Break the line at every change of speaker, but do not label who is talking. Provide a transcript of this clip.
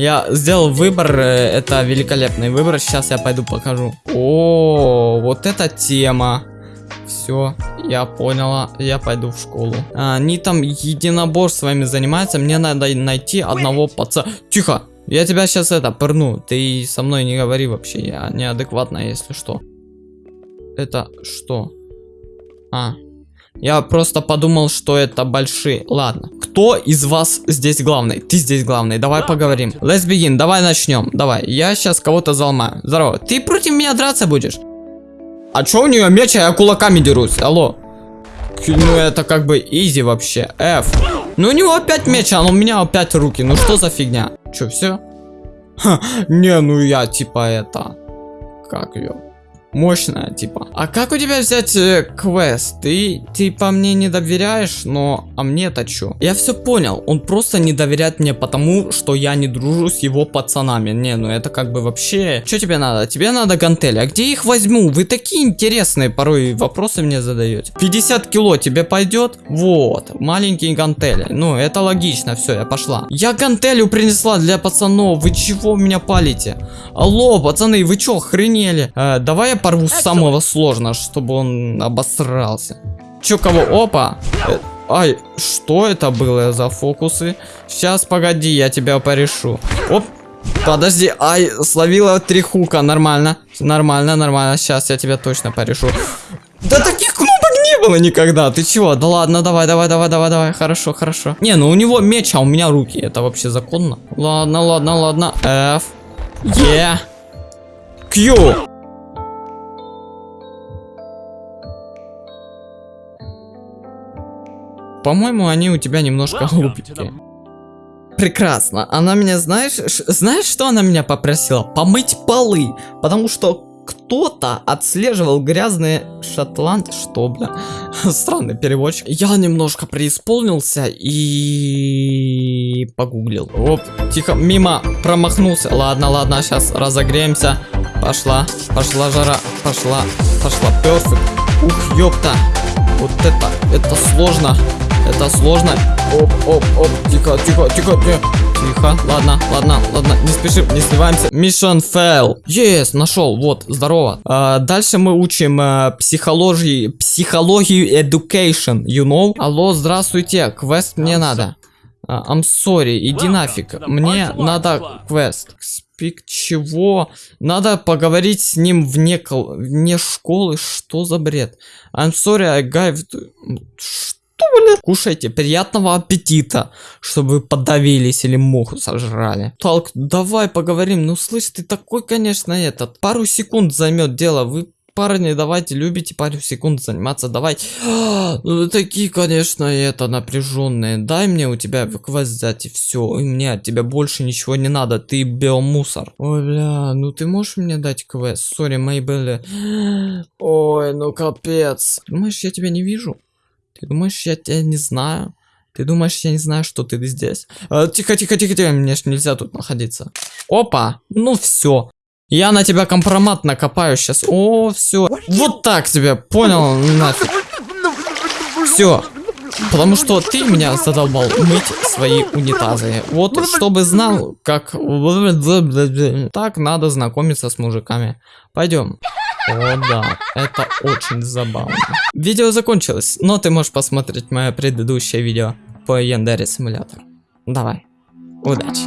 Я сделал выбор, э, это великолепный выбор. Сейчас я пойду покажу. О, вот эта тема. Все, я поняла, я пойду в школу. А, они там единоборствами занимаются, мне надо найти одного пацана. Тихо, я тебя сейчас это пырну, ты со мной не говори вообще, я неадекватная, если что. Это что? А, я просто подумал, что это большие. Ладно. Кто из вас здесь главный? Ты здесь главный. Давай поговорим. Let's begin. Давай начнем. Давай. Я сейчас кого-то заломаю. Здорово. Ты против меня драться будешь? А чё у нее меч, а я кулаками дерусь? Алло. Ну это как бы изи вообще. F. Ну у него опять меч, а у меня опять руки. Ну что за фигня? Чё, все? не, ну я типа это... Как ее? Мощная, типа. А как у тебя взять э, квест? Ты, ты по мне не доверяешь, но... А мне-то чё? Я все понял, он просто не доверяет мне потому, что я не дружу с его пацанами. Не, ну это как бы вообще... Что тебе надо? Тебе надо гантели. А где их возьму? Вы такие интересные порой вопросы мне задаете. 50 кило тебе пойдет? Вот, маленькие гантели. Ну, это логично, все, я пошла. Я гантелю принесла для пацанов. Вы чего меня палите? Алло, пацаны, вы чё, охренели? Э, давай я порву с самого сложного, чтобы он обосрался. Чё, кого? Опа! Э, ай, что это было за фокусы? Сейчас, погоди, я тебя порешу. Оп, подожди, ай, словила три хука, нормально. Нормально, нормально, сейчас я тебя точно порешу. Да таких кнопок не было никогда, ты чего? Да ладно, давай, давай, давай, давай, давай, хорошо, хорошо. Не, ну у него меч, а у меня руки, это вообще законно? Ладно, ладно, ладно, F, E, Q. По-моему, они у тебя немножко глупенькие. Прекрасно. Она меня, знаешь, знаешь, что она меня попросила? Помыть полы. Потому что кто-то отслеживал грязные шотланд... Что, бля? Странный переводчик. Я немножко преисполнился и... Погуглил. Оп, тихо, мимо, промахнулся. Ладно, ладно, сейчас разогреемся. Пошла, пошла жара, пошла, пошла, перфект. Ух, ёпта. Вот это, это сложно. Это сложно. Оп, оп, оп. Тихо, тихо, тихо, тихо. Тихо. Ладно, ладно, ладно. Не спешим, не сливаемся. Mission fail. Yes, нашел. Вот, здорово. А, дальше мы учим а, психологии, психологию education, you know? Алло, здравствуйте. Квест мне надо. Uh, I'm sorry, иди нафиг. Мне надо квест. Спик чего? Надо поговорить с ним вне, вне школы. Что за бред? I'm sorry, I got... Что? Блядь? Кушайте, приятного аппетита, чтобы подавились или муху сожрали. Талк, давай поговорим. Ну, слышь, ты такой, конечно, этот. Пару секунд займет дело. Вы парни, давайте любите пару секунд заниматься, давай. Ну, такие, конечно, это напряженные. Дай мне у тебя квест взять и все. И мне от тебя больше ничего не надо. Ты биомусор. Ой, бля, ну ты можешь мне дать квест? Сори, мои были. Ой, ну капец. Думаешь, я тебя не вижу? Ты думаешь, я тебя не знаю? Ты думаешь, я не знаю, что ты здесь? А, тихо, тихо, тихо, тихо, мне ж нельзя тут находиться. Опа, ну все. Я на тебя компромат накопаю сейчас. О, все. Вот так тебе, понял? Нафиг. Все. Потому что ты меня задолбал мыть свои унитазы. Вот, чтобы знал, как... Так надо знакомиться с мужиками. Пойдем. О да, это очень забавно. Видео закончилось, но ты можешь посмотреть мое предыдущее видео по Яндере симулятору. Давай, удачи.